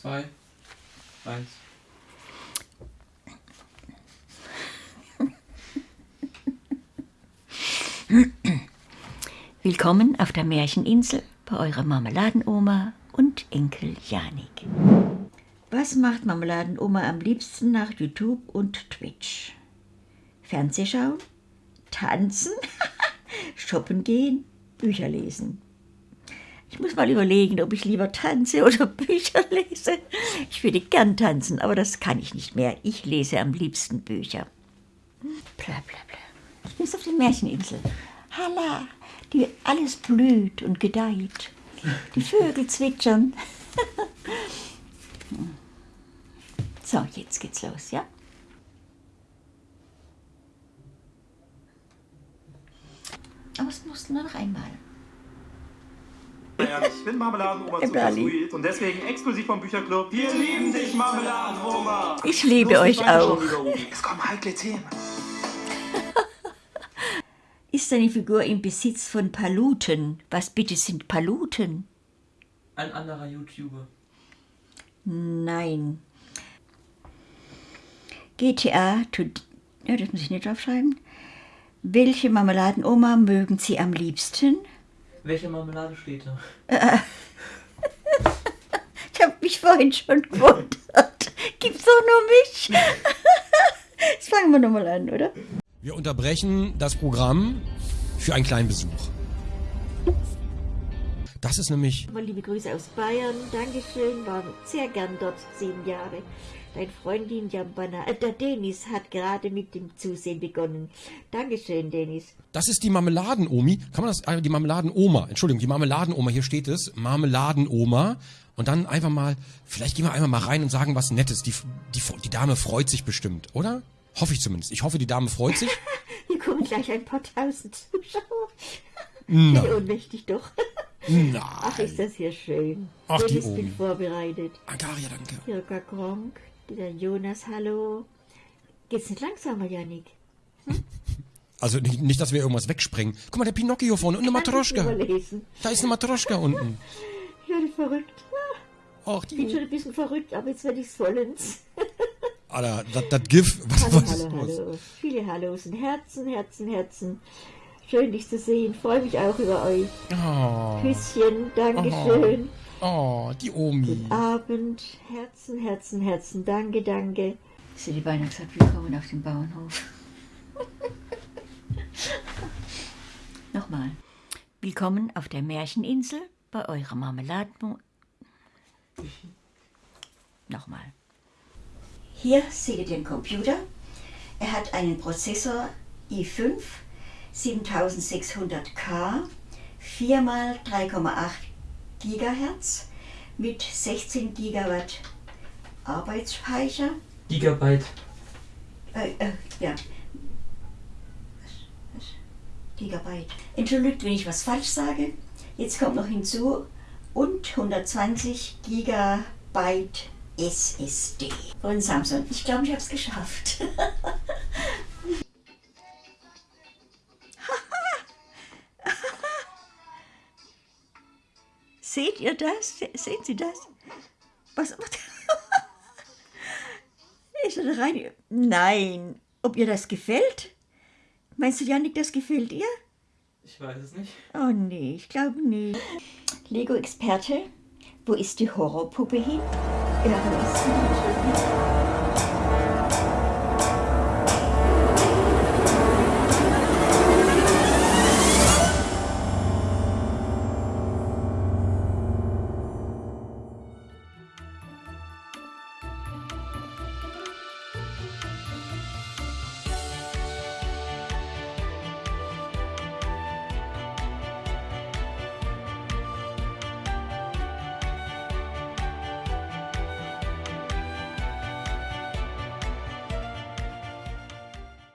zwei, eins. Willkommen auf der Märcheninsel bei eurer Marmeladenoma und Enkel Janik. Was macht Marmeladenoma am liebsten nach YouTube und Twitch? Fernseh schauen? Tanzen? Shoppen gehen? Bücher lesen? Ich muss mal überlegen, ob ich lieber tanze oder Bücher lese. Ich würde gern tanzen, aber das kann ich nicht mehr. Ich lese am liebsten Bücher. Bla bla bla. Ich bin auf der Märcheninsel. Halla, die alles blüht und gedeiht. Die Vögel zwitschern. So, jetzt geht's los, ja? Aber es musste nur noch einmal. Ja, ich bin Marmeladenoma zu Berlin. sweet und deswegen exklusiv vom Bücherclub. Wir lieben dich, Marmeladenoma! Ich liebe Los, euch auch. Es kommen heikle Themen. Ist deine Figur im Besitz von Paluten? Was bitte sind Paluten? Ein anderer YouTuber. Nein. GTA, to, ja, das muss ich nicht draufschreiben. Welche Marmeladenoma mögen Sie am liebsten? Welche Marmelade steht da? Ich habe mich vorhin schon gewundert. Gibt's doch nur mich? Jetzt fangen wir nochmal an, oder? Wir unterbrechen das Programm für einen kleinen Besuch. Das ist nämlich liebe Grüße aus Bayern. Dankeschön. War sehr gern dort zehn Jahre. Dein Freundin Jambana, äh, der Denis hat gerade mit dem Zusehen begonnen. Dankeschön, Denis. Das ist die Marmeladenomi. Kann man das, äh, die Marmeladenoma, Entschuldigung, die Marmeladenoma, hier steht es, Marmeladenoma. Und dann einfach mal, vielleicht gehen wir einfach mal rein und sagen was Nettes. Die, die, die Dame freut sich bestimmt, oder? Hoffe ich zumindest. Ich hoffe, die Dame freut sich. Hier kommen gleich ein paar tausend Zuschauer. Nein. Wie ohnmächtig doch. Nein. Ach, ist das hier schön. Ach, die Dennis bin Omi. vorbereitet. Angaria, danke. Jirka Gronk, der Jonas, hallo. Geht's nicht langsamer, Janik? Also nicht, nicht, dass wir irgendwas wegsprengen. Guck mal, der Pinocchio vorne und eine Matroschka. Da ist eine Matroschka unten. Ich werde verrückt. Ich bin die. schon ein bisschen verrückt, aber jetzt werde ich's vollends. Alter, das, GIF. Was, Hallo, was hallo, hallo. Viele Hallos und Herzen, Herzen, Herzen. Schön, dich zu sehen. Freue mich auch über euch. Oh, Küsschen, Dankeschön. oh, die Omi. Guten Abend. Herzen, Herzen, Herzen. Danke, danke. Sie die beinahe gesagt, willkommen auf dem Bauernhof. Nochmal. Willkommen auf der Märcheninsel bei eurer Marmeladen. Nochmal. Hier seht ihr den Computer. Er hat einen Prozessor i5 7600K, 4 mal 3,8 GHz mit 16 GB Arbeitsspeicher. Gigabyte. Äh, äh, ja. Gigabyte. Entschuldigt, wenn ich was falsch sage. Jetzt kommt noch hinzu und 120 Gigabyte SSD von Samsung. Ich glaube, ich habe es geschafft. Seht ihr das? Se- Sehen Sie das? Was macht Ist er rein? Nein. Ob ihr das gefällt? Meinst du, Janik, das gefällt ihr? Ich weiß es nicht. Oh nee, ich glaube nicht. Lego-Experte, wo ist die Horrorpuppe hin? Ja, ist sie?